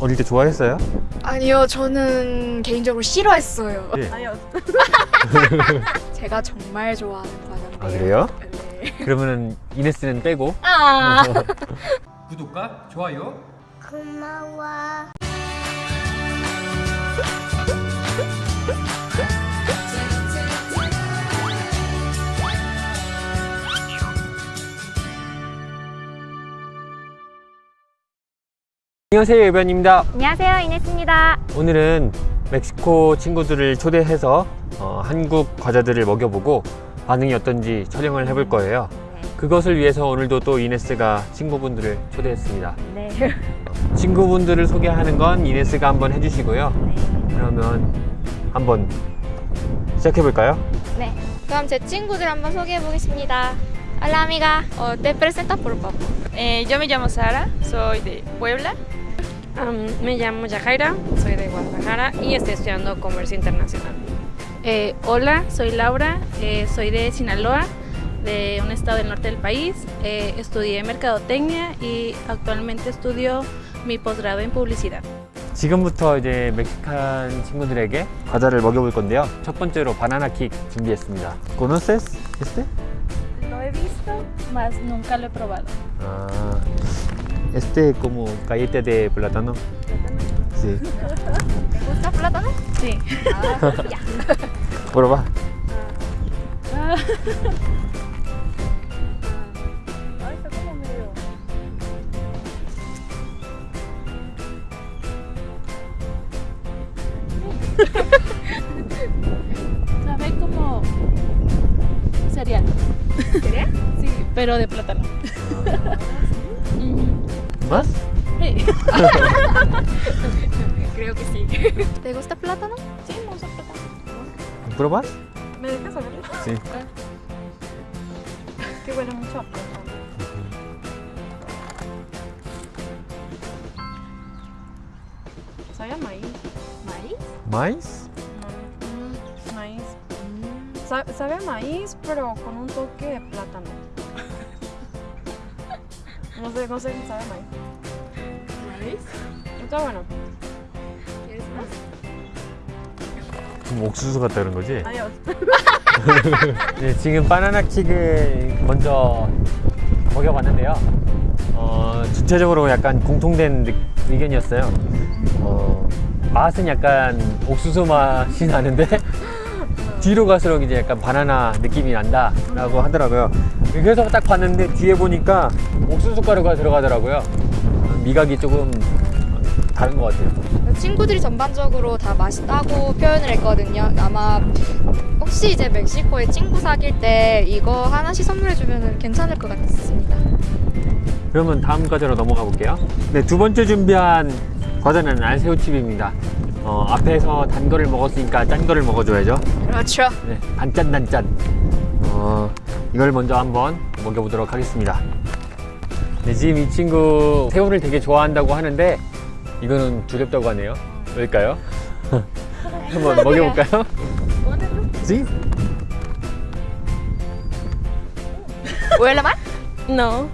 어릴 때 좋아했어요? 아니요, 저는 개인적으로 싫어했어요. 네. 아니요. 제가 정말 좋아하는 과자인데요. 아 그래요? 네. 그러면은 이네스는 빼고 아. 구독과 좋아요 고마워. 안녕하세요 예변입니다 안녕하세요, 이네스입니다. 오늘은 멕시코 친구들을 초대해서 어, 한국 과자들을 먹여보고 반응이 어떤지 촬영을 해볼 거예요 그것을 위해서 오늘도 또 이네스가 친구분들을 초대했습니다 네. 친구분들을 소개하는 건 이네스가 한번 해주시고요 그러면 한번 시작해 볼까요? 네. 그럼 제 친구들 한번 소개해 보겠습니다. Hola amiga, oh, te presenta por favor. Eh, yo me llamo Sara, soy de Puebla. Am, me llamo Yajaira, soy de Guadalajara y estoy estudiando comercio internacional. Eh, hola, soy Laura, eh, soy de Sinaloa, de un estado del norte del país. Eh, estudié mercadotecnia y actualmente estudio mi posgrado en publicidad. 지금부터 이제 멕시칸 친구들에게 과자를 먹여볼 건데요 첫 번째로 바나나 킥 준비했습니다 ¿Conoces este? Lo he visto, mas nunca lo he probado. Ah, este como galleta de plátano. Sí. ¿Te gusta plátano? Sí. Prueba. Ay, está como medio... Sabe como cereal. ¿Cereal? Sí, pero de plátano. ¿Más? Sí. Creo que sí. ¿Te gusta plátano? Sí, me gusta plátano. ¿Pruebas? ¿Me dejas saber? Sí. Que huele mucho a plátano. Sabe a maíz. ¿Maíz? ¿Maíz? No, maíz. Sa- sabe a maíz, pero con un toque de plátano. No sé, no sé, sabe a maíz. ¿Maíz? Está bueno. ¿Quieres más? 좀 옥수수 같다 그런 거지? Adiós. 네, 지금 바나나 킥을 먼저 먹여봤는데요. 어, 전체적으로 약간 공통된 느- 의견이었어요. 어, 맛은 약간 옥수수 맛이 나는데 뒤로 갈수록 이제 약간 바나나 느낌이 난다 라고 하더라고요. 그래서 딱 봤는데 뒤에 보니까 옥수수 가루가 들어가더라고요. 미각이 조금 다른 것 같아요. 친구들이 전반적으로 다 맛있다고 표현을 했거든요. 아마 혹시 이제 멕시코에 친구 사귈 때 이거 하나씩 선물해주면 괜찮을 것 같습니다. 그러면 다음 과자로 넘어가 볼게요. 네, 두 번째 준비한 과자는 알새우칩입니다. 어, 앞에서 단 거를 먹었으니까 짠 거를 먹어줘야죠. 그렇죠. 네, 단짠 단짠. 어, 이걸 먼저 한번 먹여보도록 하겠습니다. 네, 지금 이 친구 새우를 되게 좋아한다고 하는데 이거는 두렵다고 하네요. 왜일까요? 한번 먹여볼까요? 지? ¿Huele mal? No.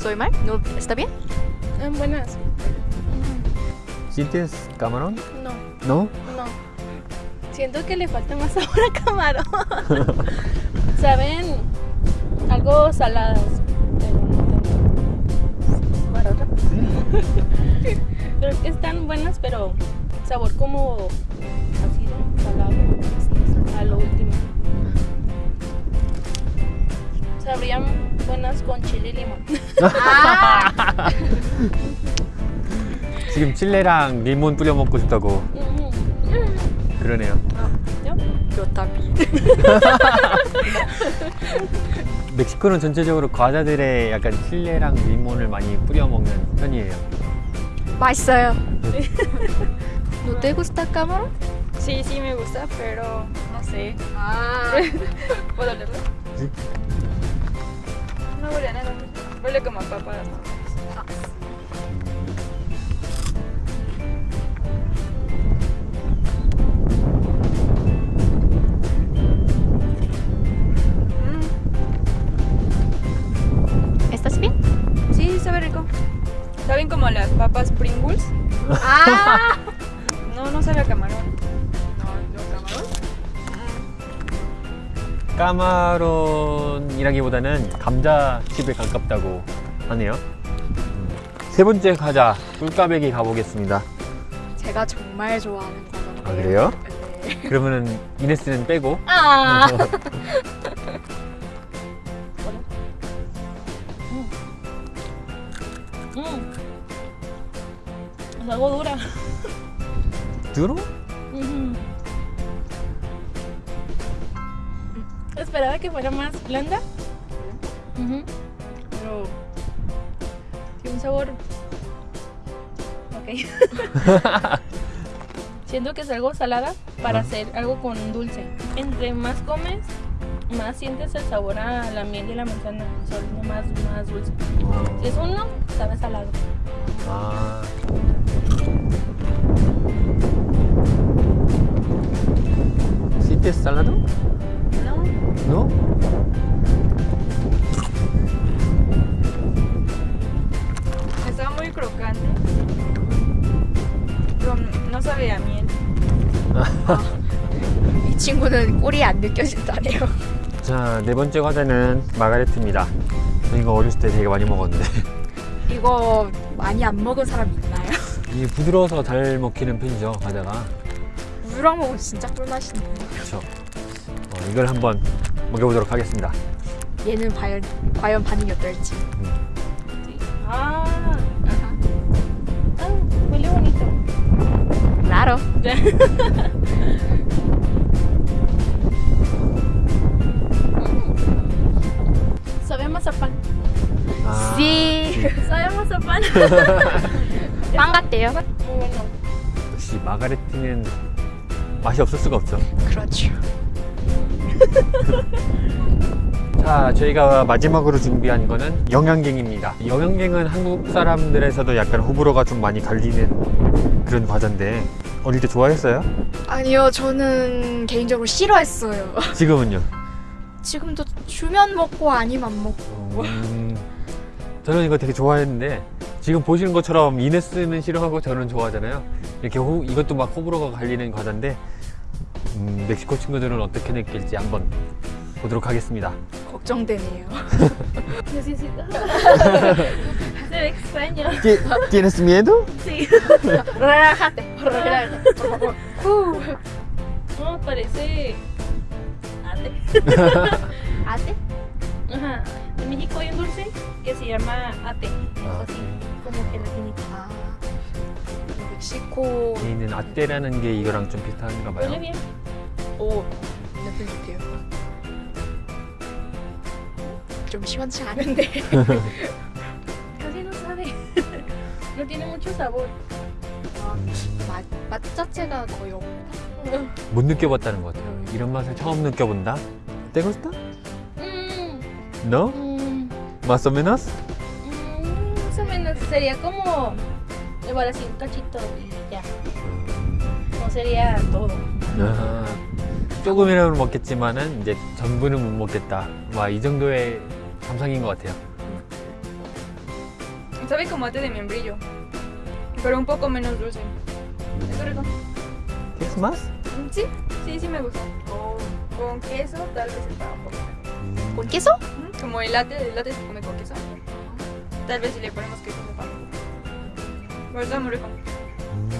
¿No estoy mal? ¿No está bien? Son buenas. ¿Sientes camarón? No, ¿No? no. Siento que le falta más sabor a camarón. Saben algo saladas. Pero no tanto. Pero que están buenas, pero sabor como ácido, salado, a lo último. Sabrían buenas con chile limón. 지금 칠레랑 리몬 뿌려 먹고 싶다고. 그러네요. También. 멕시코는 전체적으로 과자들에 약간 칠레랑 리몬을 많이 뿌려 먹는 편이에요. 맛있어요. ¿No te gusta camarón? Sí, sí me gusta, pero no sé. Ah. ¿Puedo olerlo? Sí. Huele como a papas. Mm. ¿Estás bien? Sí, sabe rico. ¿Saben como las papas Pringles? ¡Ah! no, no sabe a camarón. 까마론이라기보다는 감자칩에 가깝다고 하네요. 음. 세 번째 과자 꿀까베기 가보겠습니다. 제가 정말 좋아하는 과자인데요. 아, 그래요? 네. 그러면은 이네스는 빼고 아. Mm. Es algo dura. 드로? Ujú. Esperaba que fuera más blanda. Pero tiene un sabor. Ok. Siento que es algo salada para hacer algo con dulce. Entre más comes, más sientes el sabor a la miel y la manzana. Es más, más dulce. Si es uno, sabe salado. 아. ¿Siete salado? No. ¿No? Estaba muy crocante. Pero no sabía a miel. 이 친구는 꿀이 안 느껴진다네요. 자, 네 번째 과자는 마가레트입니다. 저 이거 어렸을 때 되게 많이 먹었는데 이거 많이 안 먹은 사람 있나요? 이게 부드러워서 잘 먹히는 편이죠, 과자가. 우유랑 먹으면 진짜 꿀맛이네요. 그렇죠. 어, 이걸 한번 먹여보도록 하겠습니다. 얘는 과연, 과연 반응이 어떨지. Ah. Ah, huele bonito. Claro. Sabe a mazapán. 아, Sí. Sabe a mazapán. 빵 같대요. 역시 마가레트는 맛이 없을 수가 없죠. 그렇죠. 자, 저희가 마지막으로 준비한 거는 영양갱입니다. 영양갱은 한국 사람들에서도 약간 호불호가 좀 많이 갈리는 그런 과자인데 어릴 때 좋아했어요? 아니요, 저는 개인적으로 싫어했어요. 지금은요? 지금도 주면 먹고 아니면 안 먹고. 음, 저는 이거 되게 좋아했는데 지금 보시는 것처럼 이네스는 싫어하고 저는 좋아하잖아요. 이렇게 호- 이것도 막 호불호가 갈리는 과자인데 음, 멕시코 친구들은 어떻게 느낄지 한번 보도록 하겠습니다. 걱정되네요. Necesita. Se ve extraño. ¿Tienes miedo? Sí. relájate, relájate, por favor. Uh. No, parece. ate. ¿Ate? Ajá. En México hay un dulce que se llama ate. Es Ah, así, como gelatinita. 아, 멕시코. 있는 아떼라는 게 이거랑 좀 비슷한가 봐요. 오, 냄새 좋대요. 좀 시원치 않은데. No tiene mucho sabor. 맛, 맛 자체가 거의 없다. 못 느껴봤다는 것 같아요. 이런 맛을 처음 느껴본다. ¿Te gusta? Mm, ¿No? mm, ¿Más o menos? mm, más o menos. Sería como. Igual así, un cachito y ya. No sería todo. 아, 조금이라도 먹겠지만은 이제 전부는 못 먹겠다. 와, 이 정도의 감상인 것 같아요. Sabe como ate de membrillo. Pero un poco menos dulce. Está rico. ¿Quieres más? Sí, sí, sí me gusta. Con queso tal vez está un poco mejor. ¿Con queso? Como el latte, el latte se come con queso. Tal vez si le ponemos queso sepa mejor. Pero está muy rico. 음,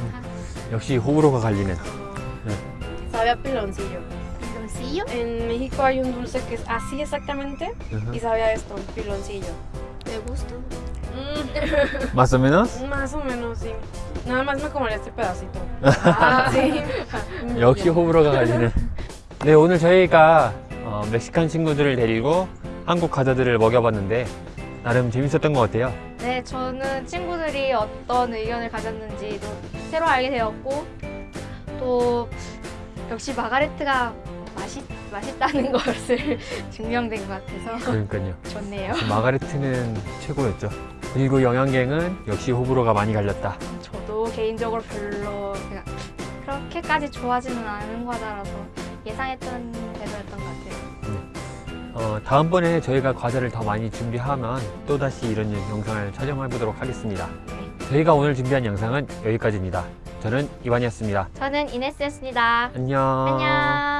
역시 호불호가 갈리는. Sabe a piloncillo. ¿Piloncillo? En México hay un dulce que es así exactamente y sabe a esto, piloncillo. ¿Te gusta? Mm, ¿Más o menos? más o menos, sí. Nada más me comeré este pedacito. 아, Sí. 역시 호불호가 갈리는. 네, 오늘 저희가 어, 멕시칸 친구들을 데리고 한국 과자들을 먹여봤는데 나름 재밌었던 것 같아요. 네, 저는 친구들이 어떤 의견을 가졌는지도 새로 알게 되었고 또 역시 마가레트가 맛있, 맛있다는 것을 증명된 것 같아서 그러니까요. 좋네요. 마가레트는 최고였죠. 그리고 영양갱은 역시 호불호가 많이 갈렸다. 저도 개인적으로 별로 그렇게까지 좋아하지는 않은 과자라서 예상했던 대로였던 것 같아요. 어, 다음번에 저희가 과자를 더 많이 준비하면 또다시 이런 영상을 촬영해 보도록 하겠습니다. 저희가 오늘 준비한 영상은 여기까지입니다. 저는 이완이었습니다. 저는 이네스였습니다. 안녕. 안녕.